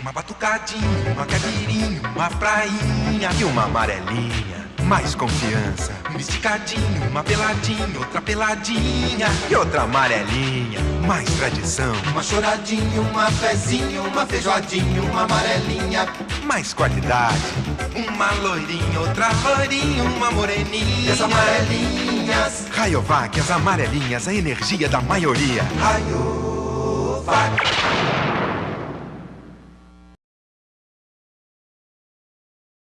Uma batucadinha, uma caipirinha, uma prainha e uma amarelinha. Mais confiança. Um esticadinho, uma peladinha, outra peladinha e outra amarelinha. Mais tradição. Uma choradinha, uma fezinha, uma feijoadinha, uma amarelinha. Mais qualidade. Uma loirinha, outra loirinha, uma moreninha. E as amarelinhas. Rayovac, as amarelinhas, a energia da maioria. Rayovac.